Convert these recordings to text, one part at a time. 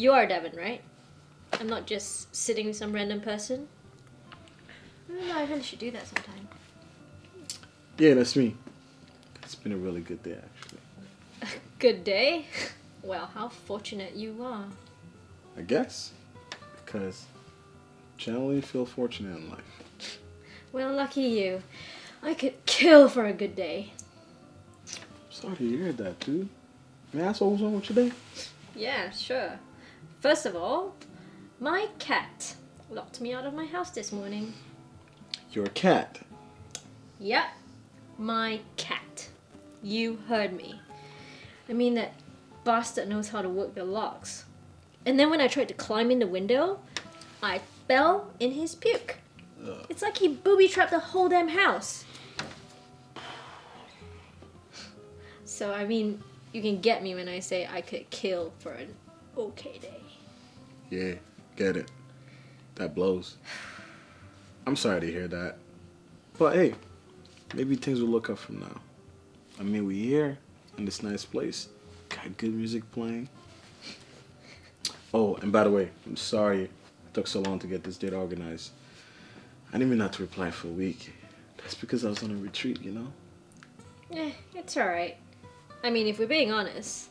you are Devin, right? I'm not just sitting with some random person. I I really should do that sometime. Yeah, that's me. It's been a really good day, actually. Good day? Well, how fortunate you are. I guess. Because generally you feel fortunate in life. Well, lucky you. I could kill for a good day. Sorry to hear that, dude. May I ask what was wrong with your day? Yeah, sure. First of all, my cat locked me out of my house this morning. Your cat. Yep, my cat. You heard me. I mean, that bastard knows how to work the locks. And then when I tried to climb in the window, I fell in his puke. Ugh. It's like he booby trapped the whole damn house. So, I mean, you can get me when I say I could kill for an okay day. Yeah, get it. That blows. I'm sorry to hear that. But hey, maybe things will look up from now. I mean, we're here in this nice place. Got good music playing. Oh, and by the way, I'm sorry it took so long to get this date organized. I didn't even have to reply for a week. That's because I was on a retreat, you know? Eh, it's alright. I mean, if we're being honest,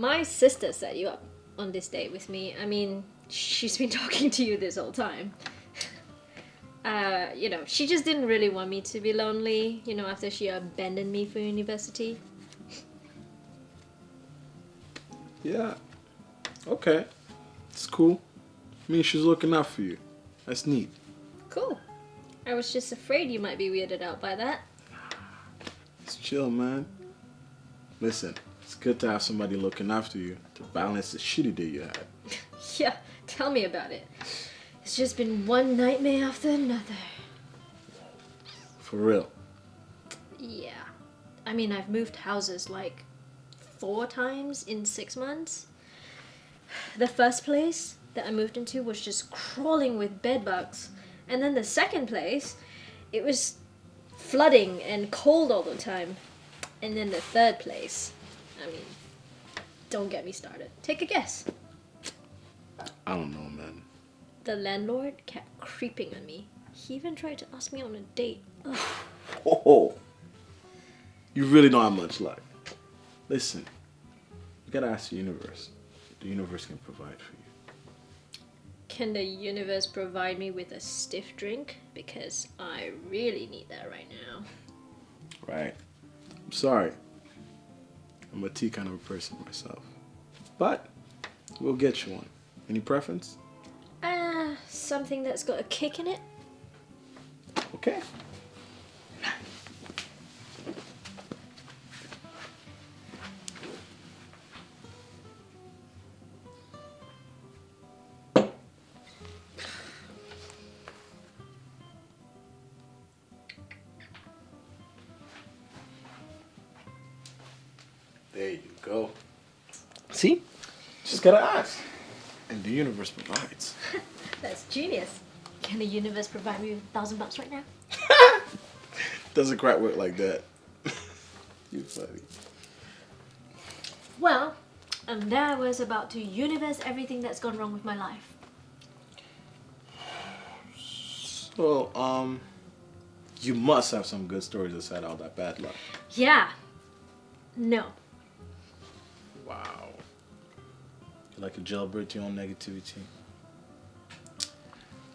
my sister set you up on this date with me. I mean, she's been talking to you this whole time. Uh, you know, she just didn't really want me to be lonely, you know, after she abandoned me for university. Yeah. Okay. It's cool. I mean, she's looking out for you. That's neat. Cool. I was just afraid you might be weirded out by that. It's chill, man. Listen, it's good to have somebody looking after you to balance the shitty day you had. Yeah, tell me about it. It's just been one nightmare after another. For real. Yeah. I mean, I've moved houses like four times in six months. The first place that I moved into was just crawling with bed bugs. And then the second place, it was flooding and cold all the time. And then the third place, I mean, don't get me started. Take a guess. I don't know, man. The landlord kept creeping on me. He even tried to ask me on a date. Ugh. Oh, you really don't have much luck. Listen, you gotta ask the universe. The universe can provide for you. Can the universe provide me with a stiff drink? Because I really need that right now. Right. I'm sorry. I'm a tea kind of a person myself. But we'll get you one. Any preference? Ah, something that's got a kick in it? Okay. There you go. See? Just gotta ask. And the universe provides. That's genius. Can the universe provide me with a thousand bucks right now? Doesn't quite work like that. you funny. Well, and there I was about to universe everything that's gone wrong with my life. So, um, you must have some good stories aside all that bad luck. Yeah. No. Wow. You like a jailbird to your own negativity.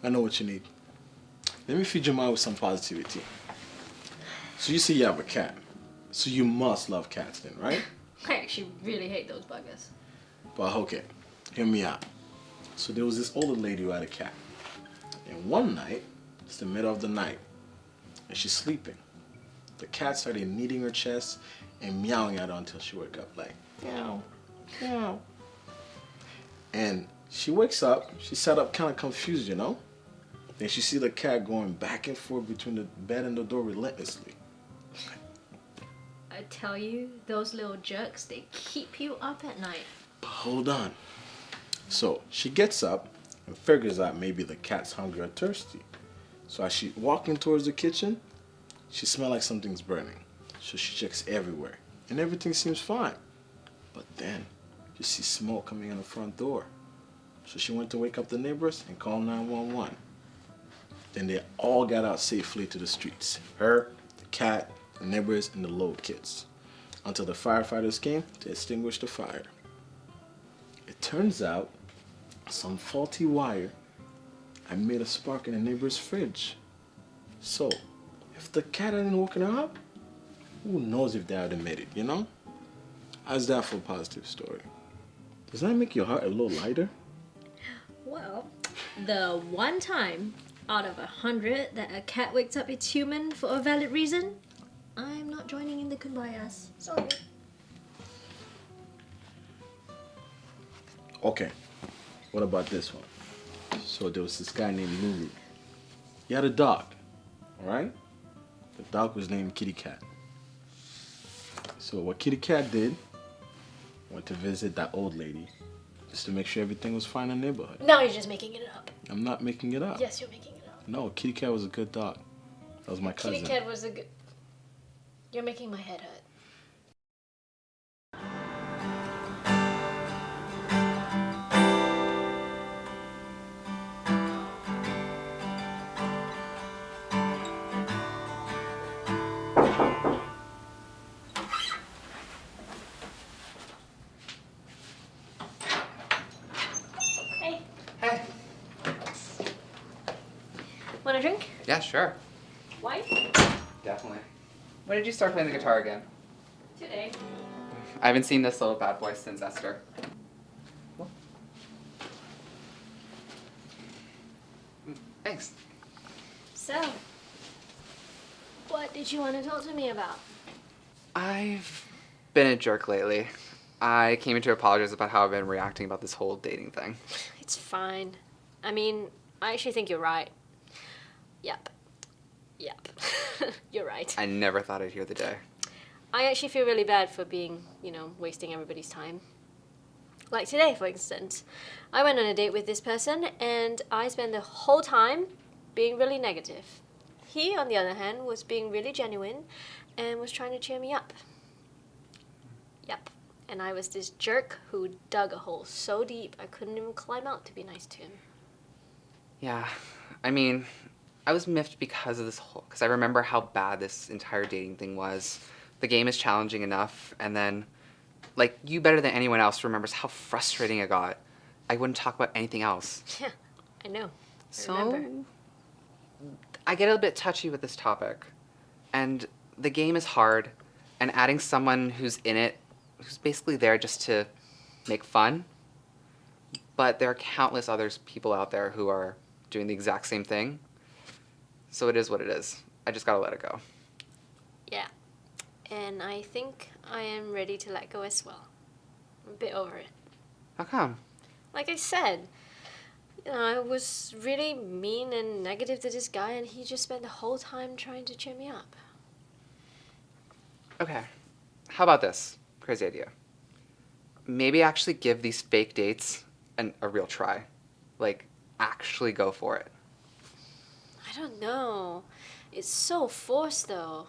I know what you need. Let me feed your mind with some positivity. So you say you have a cat. So you must love cats then, right? I actually really hate those buggers. But okay, hear me out. So there was this older lady who had a cat. And one night, it's the middle of the night, and she's sleeping. The cat started kneading her chest and meowing at her until she woke up like, meow, meow. And she wakes up, she sat up kind of confused, you know? Then she see the cat going back and forth between the bed and the door relentlessly. I tell you, those little jerks, they keep you up at night. But hold on. So she gets up and figures out maybe the cat's hungry or thirsty. So as she walking towards the kitchen, she smelled like something's burning. So she checks everywhere, and everything seems fine. But then, you see smoke coming in the front door. So she went to wake up the neighbors and call 911. Then they all got out safely to the streets. Her, the cat, the neighbors, and the little kids. Until the firefighters came to extinguish the fire. It turns out some faulty wire had made a spark in the neighbor's fridge. So, if the cat hadn't woken her up, who knows if they have made it, you know? How's that for a positive story? Does that make your heart a little lighter? Well, the one time out of a hundred that a cat wakes up its human for a valid reason, I'm not joining in the kumbayas. Sorry. Okay, what about this one? So there was this guy named Lulu. He had a dog, alright? The dog was named Kitty Cat. So what Kitty Cat did, went to visit that old lady just to make sure everything was fine in the neighborhood. Now you're just making it up. I'm not making it up. Yes, you're making it up. No, Kitty Cat was a good dog. That was my cousin. Kitty cat was a good. You're making my head hurt. Want a drink? Yeah, sure. Wine? Definitely. When did you start playing the guitar again? Today. I haven't seen this little bad boy since Esther. Thanks. So, what did you want to talk to me about? I've been a jerk lately. I came in to apologize about how I've been reacting about this whole dating thing. It's fine. I mean, I actually think you're right. Yep. Yep. you're right. I never thought I'd hear the day. I actually feel really bad for being, you know, wasting everybody's time. Like today, for instance. I went on a date with this person and I spent the whole time being really negative. He, on the other hand, was being really genuine and was trying to cheer me up. Yep. And I was this jerk who dug a hole so deep I couldn't even climb out to be nice to him. Yeah, I mean, I was miffed because of this whole. Because I remember how bad this entire dating thing was. The game is challenging enough, and then, like, you better than anyone else remembers how frustrating it got. I wouldn't talk about anything else. Yeah, I know. I So, remember. I get a bit touchy with this topic. And the game is hard, and adding someone who's in it, who's basically there just to make fun. But there are countless other people out there who are doing the exact same thing. So it is what it is. I just gotta let it go. Yeah. And I think I am ready to let go as well. I'm a bit over it. How come? Like I said, you know, I was really mean and negative to this guy, and he just spent the whole time trying to cheer me up. Okay. How about this? Crazy idea. Maybe actually give these fake dates an, a real try. Like, actually go for it. I don't know. It's so forced, though.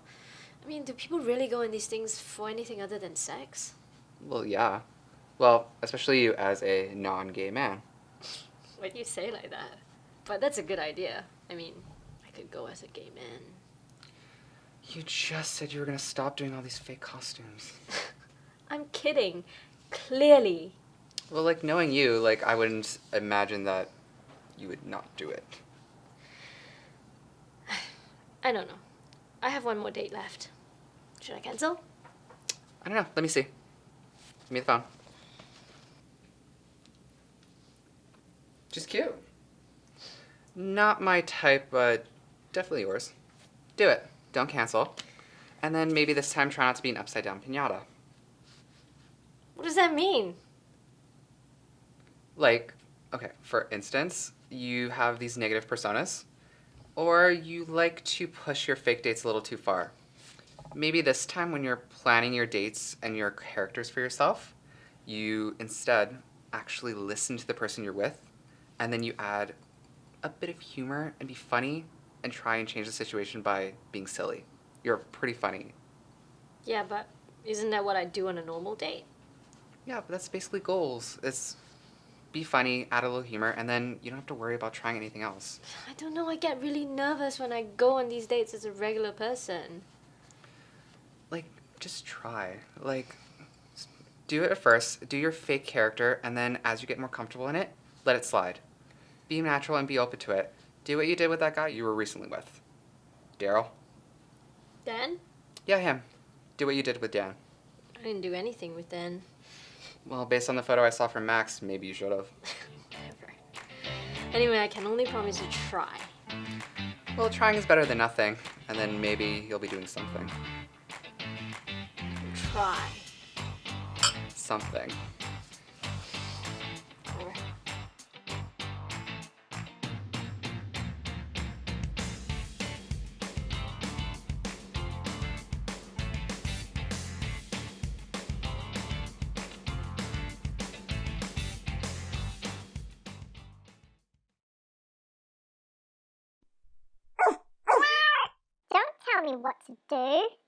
I mean, do people really go in these things for anything other than sex? Well, yeah. Well, especially you as a non gay man. Why do you say like that? But that's a good idea. I mean, I could go as a gay man. You just said you were gonna stop doing all these fake costumes. I'm kidding. Clearly. Well, like, knowing you, like, I wouldn't imagine that you would not do it. I don't know. I have one more date left. Should I cancel? I don't know. Let me see. Give me the phone. She's cute. Not my type, but definitely yours. Do it. Don't cancel. And then maybe this time try not to be an upside down pinata. What does that mean? Like, okay, for instance, you have these negative personas, or you like to push your fake dates a little too far. Maybe this time when you're planning your dates and your characters for yourself, you instead actually listen to the person you're with, and then you add a bit of humor and be funny and try and change the situation by being silly. You're pretty funny. Yeah, but isn't that what I do on a normal date? Yeah, but that's basically goals. It's be funny, add a little humor, and then you don't have to worry about trying anything else. I don't know, I get really nervous when I go on these dates as a regular person. Like, just try. Like, do it at first, do your fake character, and then as you get more comfortable in it, let it slide. Be natural and be open to it. Do what you did with that guy you were recently with. Daryl? Dan? Yeah, him. Do what you did with Dan. I didn't do anything with Dan. Well, based on the photo I saw from Max, maybe you should have. Whatever. Anyway, I can only promise to try. Well, trying is better than nothing, and then maybe you'll be doing something. Try. Something. Tell me what to do.